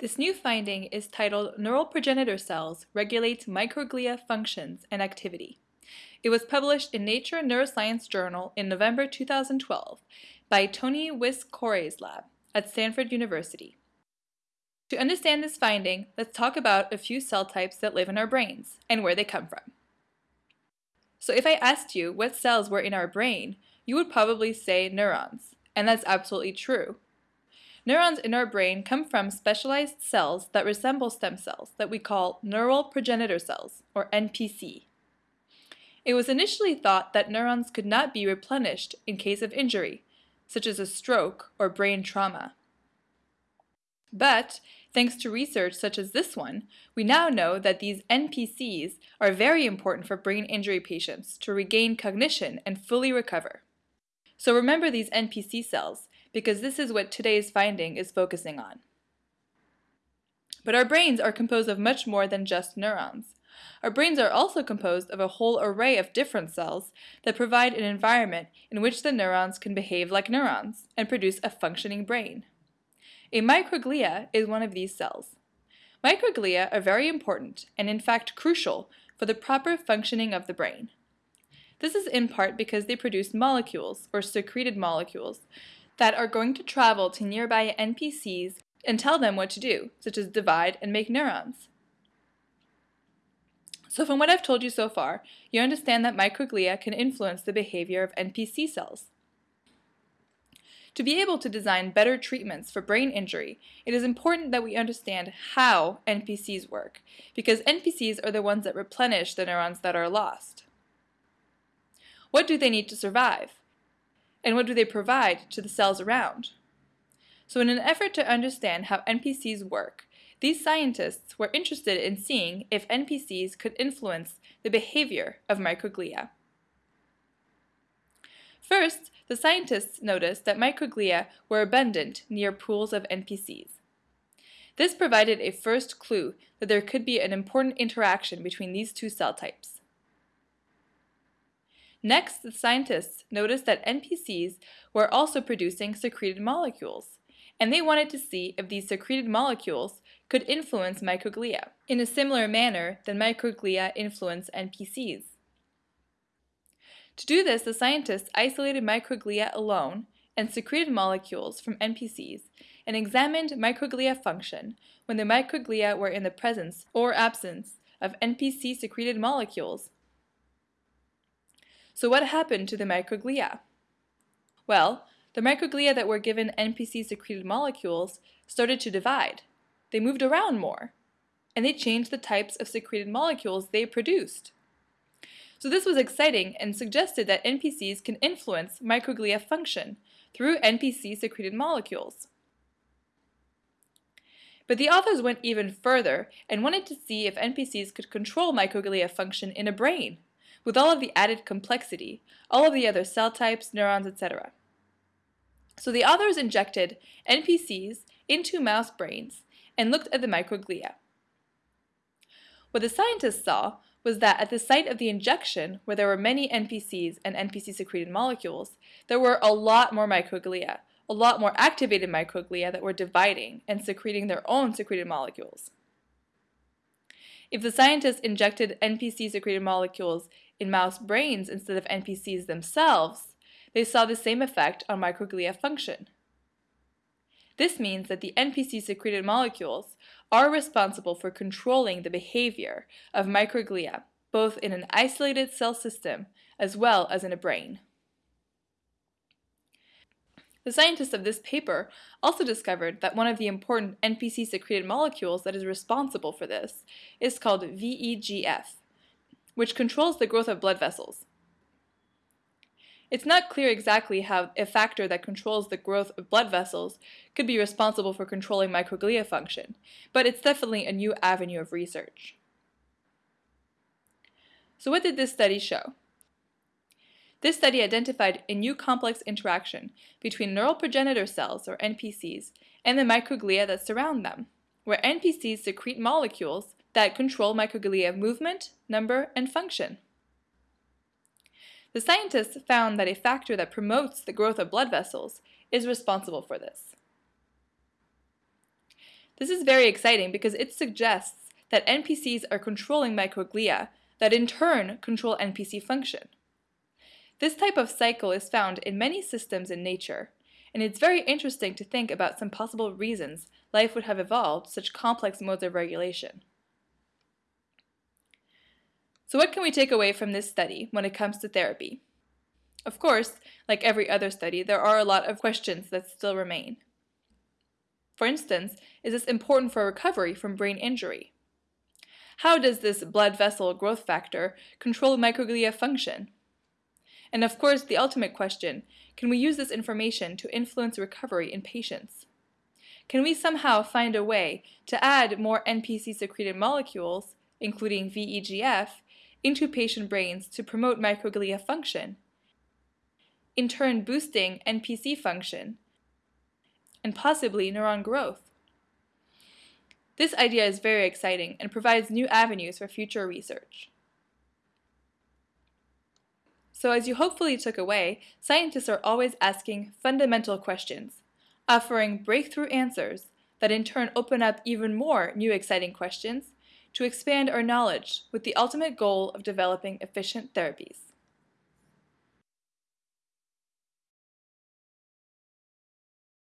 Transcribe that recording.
This new finding is titled Neural Progenitor Cells Regulate Microglia Functions and Activity. It was published in Nature Neuroscience Journal in November 2012 by Tony Wyss-Coray's lab at Stanford University. To understand this finding, let's talk about a few cell types that live in our brains and where they come from. So if I asked you what cells were in our brain, you would probably say neurons, and that's absolutely true. Neurons in our brain come from specialized cells that resemble stem cells that we call neural progenitor cells, or NPC. It was initially thought that neurons could not be replenished in case of injury, such as a stroke or brain trauma. But, thanks to research such as this one, we now know that these NPCs are very important for brain injury patients to regain cognition and fully recover. So remember these NPC cells because this is what today's finding is focusing on. But our brains are composed of much more than just neurons. Our brains are also composed of a whole array of different cells that provide an environment in which the neurons can behave like neurons and produce a functioning brain. A microglia is one of these cells. Microglia are very important and in fact crucial for the proper functioning of the brain. This is in part because they produce molecules, or secreted molecules, that are going to travel to nearby NPCs and tell them what to do, such as divide and make neurons. So from what I've told you so far, you understand that microglia can influence the behavior of NPC cells. To be able to design better treatments for brain injury, it is important that we understand how NPCs work, because NPCs are the ones that replenish the neurons that are lost. What do they need to survive? And what do they provide to the cells around? So in an effort to understand how NPCs work, these scientists were interested in seeing if NPCs could influence the behavior of microglia. First, the scientists noticed that microglia were abundant near pools of NPCs. This provided a first clue that there could be an important interaction between these two cell types. Next, the scientists noticed that NPCs were also producing secreted molecules, and they wanted to see if these secreted molecules could influence microglia in a similar manner than microglia influence NPCs. To do this, the scientists isolated microglia alone and secreted molecules from NPCs and examined microglia function when the microglia were in the presence or absence of NPC secreted molecules so what happened to the microglia? Well, the microglia that were given NPC-secreted molecules started to divide. They moved around more, and they changed the types of secreted molecules they produced. So this was exciting and suggested that NPCs can influence microglia function through NPC-secreted molecules. But the authors went even further and wanted to see if NPCs could control microglia function in a brain with all of the added complexity, all of the other cell types, neurons, etc. So the authors injected NPCs into mouse brains and looked at the microglia. What the scientists saw was that at the site of the injection, where there were many NPCs and NPC-secreted molecules, there were a lot more microglia, a lot more activated microglia that were dividing and secreting their own secreted molecules. If the scientists injected NPC-secreted molecules in mouse brains instead of NPCs themselves, they saw the same effect on microglia function. This means that the NPC-secreted molecules are responsible for controlling the behavior of microglia, both in an isolated cell system as well as in a brain. The scientists of this paper also discovered that one of the important NPC-secreted molecules that is responsible for this is called VEGF, which controls the growth of blood vessels. It's not clear exactly how a factor that controls the growth of blood vessels could be responsible for controlling microglia function, but it's definitely a new avenue of research. So what did this study show? This study identified a new complex interaction between neural progenitor cells, or NPCs, and the microglia that surround them, where NPCs secrete molecules that control microglia movement, number, and function. The scientists found that a factor that promotes the growth of blood vessels is responsible for this. This is very exciting because it suggests that NPCs are controlling microglia that in turn control NPC function. This type of cycle is found in many systems in nature, and it's very interesting to think about some possible reasons life would have evolved such complex modes of regulation. So what can we take away from this study when it comes to therapy? Of course, like every other study, there are a lot of questions that still remain. For instance, is this important for recovery from brain injury? How does this blood vessel growth factor control microglia function? And of course, the ultimate question, can we use this information to influence recovery in patients? Can we somehow find a way to add more NPC-secreted molecules, including VEGF, into patient brains to promote microglia function, in turn boosting NPC function, and possibly neuron growth. This idea is very exciting and provides new avenues for future research. So as you hopefully took away, scientists are always asking fundamental questions, offering breakthrough answers that in turn open up even more new exciting questions to expand our knowledge with the ultimate goal of developing efficient therapies.